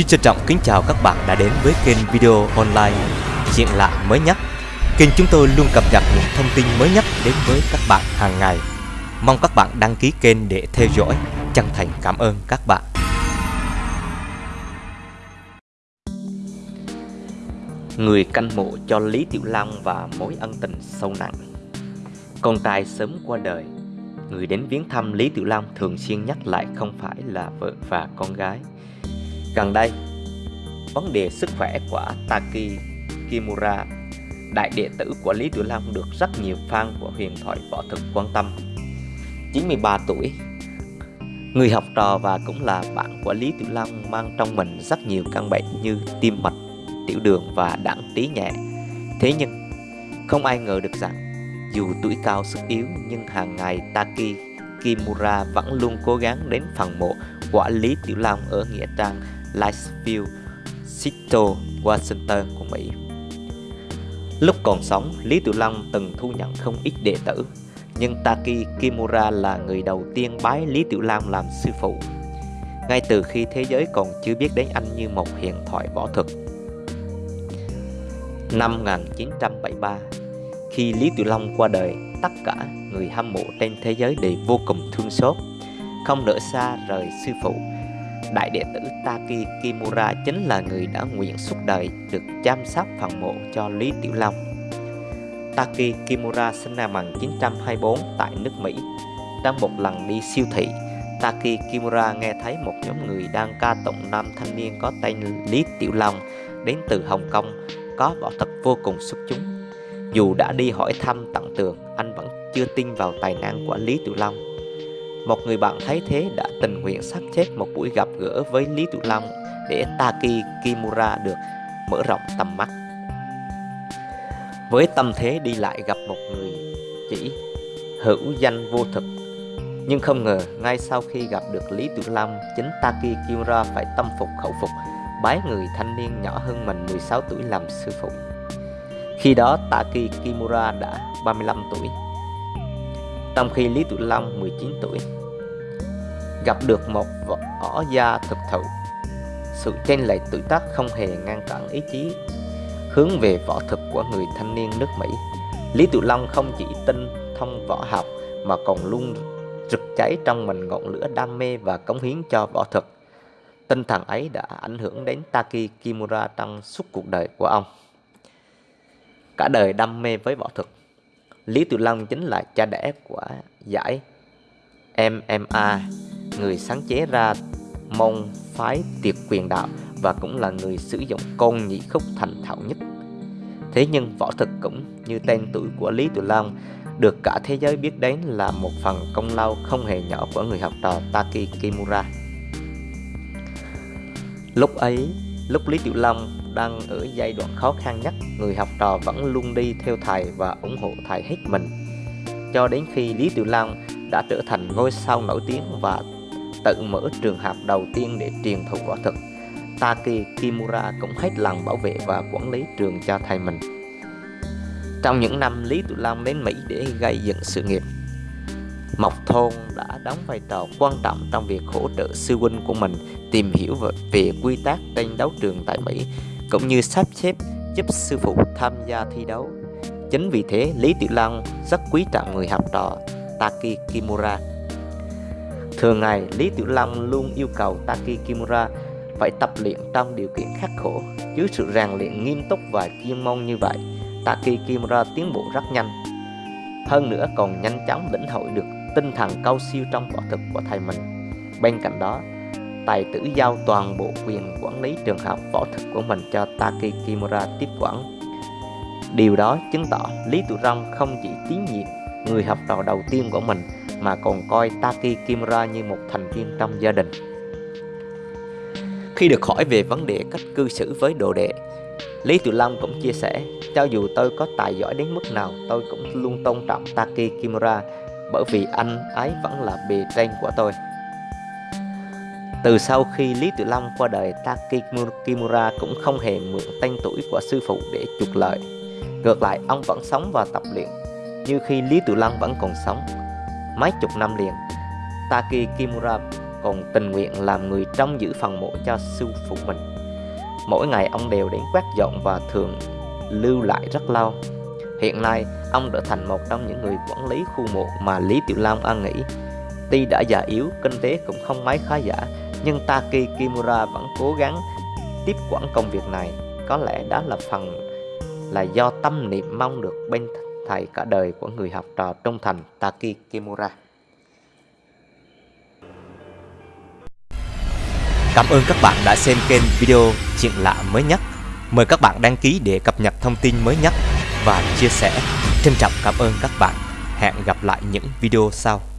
Xin trân trọng kính chào các bạn đã đến với kênh video online chuyện lạ mới nhất. Kênh chúng tôi luôn cập nhật những thông tin mới nhất đến với các bạn hàng ngày. Mong các bạn đăng ký kênh để theo dõi. Chân thành cảm ơn các bạn. Người canh mộ cho Lý Tiểu Long và mối ân tình sâu nặng. Con trai sớm qua đời, người đến viếng thăm Lý Tiểu Long thường xuyên nhắc lại không phải là vợ và con gái Gần đây, vấn đề sức khỏe của Taki Kimura, đại đệ tử của Lý Tiểu Long được rất nhiều fan của huyền thoại võ thực quan tâm. 93 tuổi, người học trò và cũng là bạn của Lý Tiểu Long mang trong mình rất nhiều căn bệnh như tim mạch, tiểu đường và đẳng tí nhẹ. Thế nhưng, không ai ngờ được rằng dù tuổi cao sức yếu nhưng hàng ngày Taki Kimura vẫn luôn cố gắng đến phần mộ của Lý Tiểu Long ở Nghĩa Trang Liceville, Seattle, Washington của Mỹ. Lúc còn sống, Lý Tiểu Long từng thu nhận không ít đệ tử, nhưng Taki Kimura là người đầu tiên bái Lý Tiểu Long làm sư phụ. Ngay từ khi thế giới còn chưa biết đến anh như một hiện thoại võ thuật. Năm 1973, khi Lý Tiểu Long qua đời, tất cả người hâm mộ trên thế giới đều vô cùng thương xót, không nỡ xa rời sư phụ Đại đệ tử Taki Kimura chính là người đã nguyện suốt đời được chăm sóc phần mộ cho Lý Tiểu Long. Taki Kimura sinh năm 1924 tại nước Mỹ. Trong một lần đi siêu thị, Taki Kimura nghe thấy một nhóm người đang ca tụng nam thanh niên có tên Lý Tiểu Long đến từ Hồng Kông có võ thuật vô cùng xuất chúng. Dù đã đi hỏi thăm tận tường, anh vẫn chưa tin vào tài năng của Lý Tiểu Long một người bạn thấy thế đã tình nguyện sắp xếp một buổi gặp gỡ với Lý Tiểu Long để Taki Kimura được mở rộng tầm mắt. Với tâm thế đi lại gặp một người chỉ hữu danh vô thực, nhưng không ngờ ngay sau khi gặp được Lý Tiểu Long, chính Taki Kimura phải tâm phục khẩu phục, bái người thanh niên nhỏ hơn mình 16 tuổi làm sư phụ. Khi đó Taki Kimura đã 35 tuổi trong khi Lý Tiểu Long 19 tuổi gặp được một võ gia thực thụ. Sự chênh lệch tuổi tác không hề ngăn cản ý chí hướng về võ thực của người thanh niên nước Mỹ. Lý Tự Long không chỉ tinh thông võ học mà còn luôn rực cháy trong mình ngọn lửa đam mê và cống hiến cho võ thực Tinh thần ấy đã ảnh hưởng đến Taki Kimura trong suốt cuộc đời của ông. Cả đời đam mê với võ thực Lý Tự Long chính là cha đẻ của giải MMA, người sáng chế ra môn phái tiệt quyền đạo và cũng là người sử dụng côn nhị khúc thành thạo nhất. Thế nhưng võ thực cũng như tên tuổi của Lý Tiểu Long được cả thế giới biết đến là một phần công lao không hề nhỏ của người học trò Taki Kimura. Lúc ấy, lúc Lý Tiểu Long đang ở giai đoạn khó khăn nhất, người học trò vẫn luôn đi theo thầy và ủng hộ thầy hết mình. Cho đến khi Lý Tiểu Long đã trở thành ngôi sao nổi tiếng và tự mở trường học đầu tiên để truyền thụ võ thuật. Taki Kimura cũng hết lòng bảo vệ và quản lý trường cho thầy mình. Trong những năm Lý Tự Long đến Mỹ để gây dựng sự nghiệp, Mộc Thôn đã đóng vai trò quan trọng trong việc hỗ trợ sư huynh của mình tìm hiểu về quy tắc tranh đấu trường tại Mỹ cũng như sắp xếp giúp sư phụ tham gia thi đấu. Chính vì thế, Lý Tiểu Long rất quý trọng người học trò Taki Kimura. Thường ngày, Lý Tiểu Long luôn yêu cầu Taki Kimura phải tập luyện trong điều kiện khắc khổ. Dưới sự rèn luyện nghiêm túc và chuyên môn như vậy, Taki Kimura tiến bộ rất nhanh. Hơn nữa còn nhanh chóng lĩnh hội được tinh thần cao siêu trong võ thực của thầy mình. Bên cạnh đó, tài tử giao toàn bộ quyền quản lý trường học võ thực của mình cho Taki Kimura tiếp quản. Điều đó chứng tỏ Lý Tiểu Long không chỉ tín nhiệm người học trò đầu tiên của mình mà còn coi Taki Kimura như một thành viên trong gia đình. Khi được hỏi về vấn đề cách cư xử với đồ đệ, Lý Tự Long cũng chia sẻ, cho dù tôi có tài giỏi đến mức nào, tôi cũng luôn tôn trọng Taki Kimura bởi vì anh ấy vẫn là bề trên của tôi. Từ sau khi Lý Tự Long qua đời, Taki Kimura cũng không hề mượn tên tuổi của sư phụ để trục lợi. Ngược lại, ông vẫn sống và tập luyện như khi Lý Tự Long vẫn còn sống. Mấy chục năm liền, Taki Kimura còn tình nguyện làm người trông giữ phần mộ cho sư phụ mình. Mỗi ngày ông đều đến quét dọn và thường lưu lại rất lâu. Hiện nay, ông trở thành một trong những người quản lý khu mộ mà Lý Tiểu Long an nghĩ. Tuy đã già yếu, kinh tế cũng không mấy khá giả, nhưng Taki Kimura vẫn cố gắng tiếp quản công việc này. Có lẽ đó là phần là do tâm niệm mong được bên thầy cả đời của người học trò trung thành Taki Kimura. Cảm ơn các bạn đã xem kênh video chuyện lạ mới nhất. Mời các bạn đăng ký để cập nhật thông tin mới nhất và chia sẻ. Trân trọng cảm ơn các bạn. Hẹn gặp lại những video sau.